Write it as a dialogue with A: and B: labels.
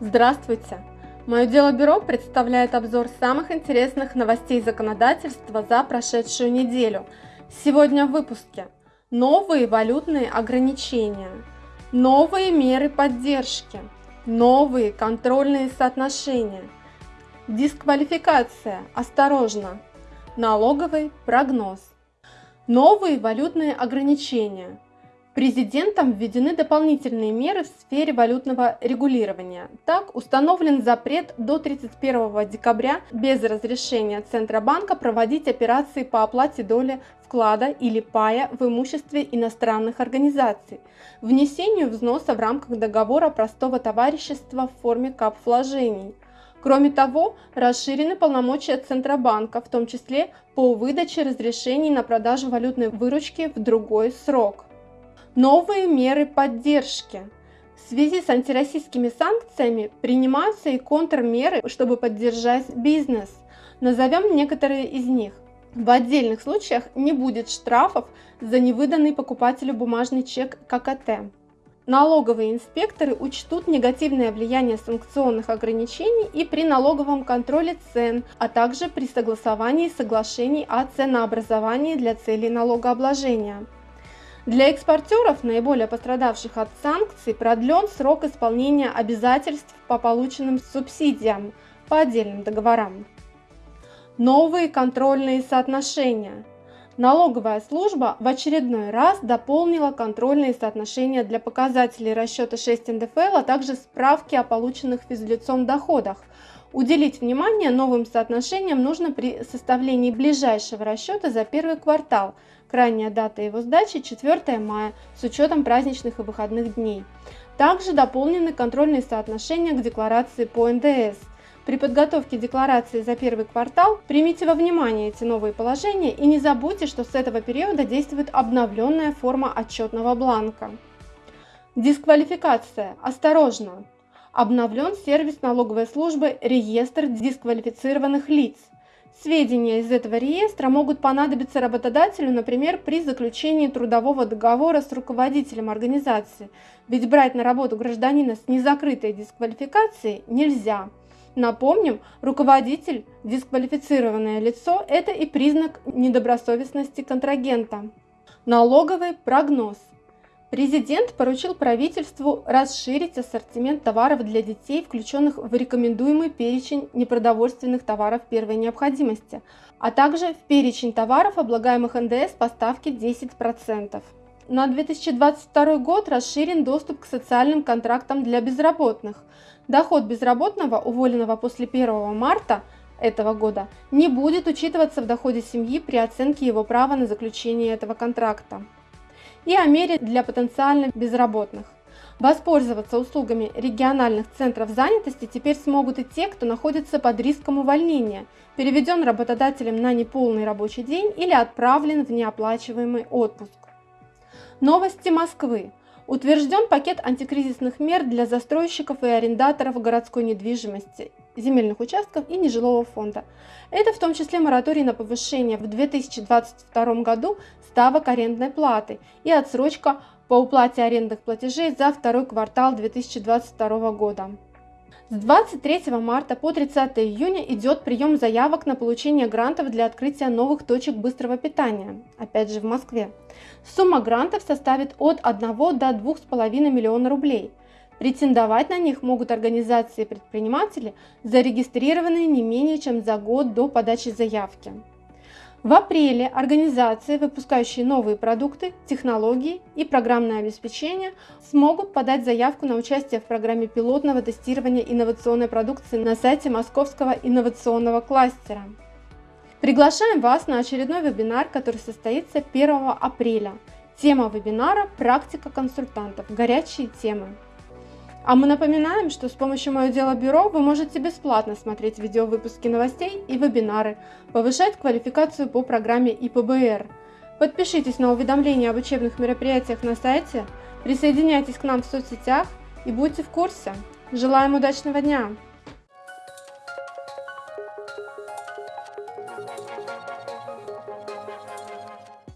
A: Здравствуйте! Мое дело бюро представляет обзор самых интересных новостей законодательства за прошедшую неделю. Сегодня в выпуске. Новые валютные ограничения, новые меры поддержки, новые контрольные соотношения, дисквалификация, осторожно, налоговый прогноз, новые валютные ограничения – Президентом введены дополнительные меры в сфере валютного регулирования. Так, установлен запрет до 31 декабря без разрешения Центробанка проводить операции по оплате доли вклада или пая в имуществе иностранных организаций, внесению взноса в рамках договора простого товарищества в форме кап-вложений. Кроме того, расширены полномочия Центробанка, в том числе по выдаче разрешений на продажу валютной выручки в другой срок. Новые меры поддержки. В связи с антироссийскими санкциями принимаются и контрмеры, чтобы поддержать бизнес. Назовем некоторые из них. В отдельных случаях не будет штрафов за невыданный покупателю бумажный чек ККТ. Налоговые инспекторы учтут негативное влияние санкционных ограничений и при налоговом контроле цен, а также при согласовании соглашений о ценообразовании для целей налогообложения. Для экспортеров, наиболее пострадавших от санкций, продлен срок исполнения обязательств по полученным субсидиям по отдельным договорам. Новые контрольные соотношения. Налоговая служба в очередной раз дополнила контрольные соотношения для показателей расчета 6 НДФЛ, а также справки о полученных физлицом доходах. Уделить внимание новым соотношениям нужно при составлении ближайшего расчета за первый квартал – Крайняя дата его сдачи 4 мая с учетом праздничных и выходных дней. Также дополнены контрольные соотношения к декларации по НДС. При подготовке декларации за первый квартал примите во внимание эти новые положения и не забудьте, что с этого периода действует обновленная форма отчетного бланка. Дисквалификация. Осторожно! Обновлен сервис налоговой службы «Реестр дисквалифицированных лиц». Сведения из этого реестра могут понадобиться работодателю, например, при заключении трудового договора с руководителем организации, ведь брать на работу гражданина с незакрытой дисквалификацией нельзя. Напомним, руководитель, дисквалифицированное лицо – это и признак недобросовестности контрагента. Налоговый прогноз. Президент поручил правительству расширить ассортимент товаров для детей, включенных в рекомендуемый перечень непродовольственных товаров первой необходимости, а также в перечень товаров, облагаемых НДС по ставке 10%. На 2022 год расширен доступ к социальным контрактам для безработных. Доход безработного, уволенного после 1 марта этого года, не будет учитываться в доходе семьи при оценке его права на заключение этого контракта и о мере для потенциально безработных. Воспользоваться услугами региональных центров занятости теперь смогут и те, кто находится под риском увольнения, переведен работодателем на неполный рабочий день или отправлен в неоплачиваемый отпуск. Новости Москвы. Утвержден пакет антикризисных мер для застройщиков и арендаторов городской недвижимости, земельных участков и нежилого фонда. Это в том числе мораторий на повышение в 2022 году ставок арендной платы и отсрочка по уплате арендных платежей за второй квартал 2022 года. С 23 марта по 30 июня идет прием заявок на получение грантов для открытия новых точек быстрого питания, опять же в Москве. Сумма грантов составит от 1 до 2,5 миллиона рублей. Претендовать на них могут организации и предприниматели, зарегистрированные не менее чем за год до подачи заявки. В апреле организации, выпускающие новые продукты, технологии и программное обеспечение, смогут подать заявку на участие в программе пилотного тестирования инновационной продукции на сайте Московского инновационного кластера. Приглашаем вас на очередной вебинар, который состоится 1 апреля. Тема вебинара «Практика консультантов. Горячие темы». А мы напоминаем, что с помощью «Мое дело бюро» вы можете бесплатно смотреть видеовыпуски новостей и вебинары, повышать квалификацию по программе ИПБР. Подпишитесь на уведомления об учебных мероприятиях на сайте, присоединяйтесь к нам в соцсетях и будьте в курсе. Желаем удачного дня!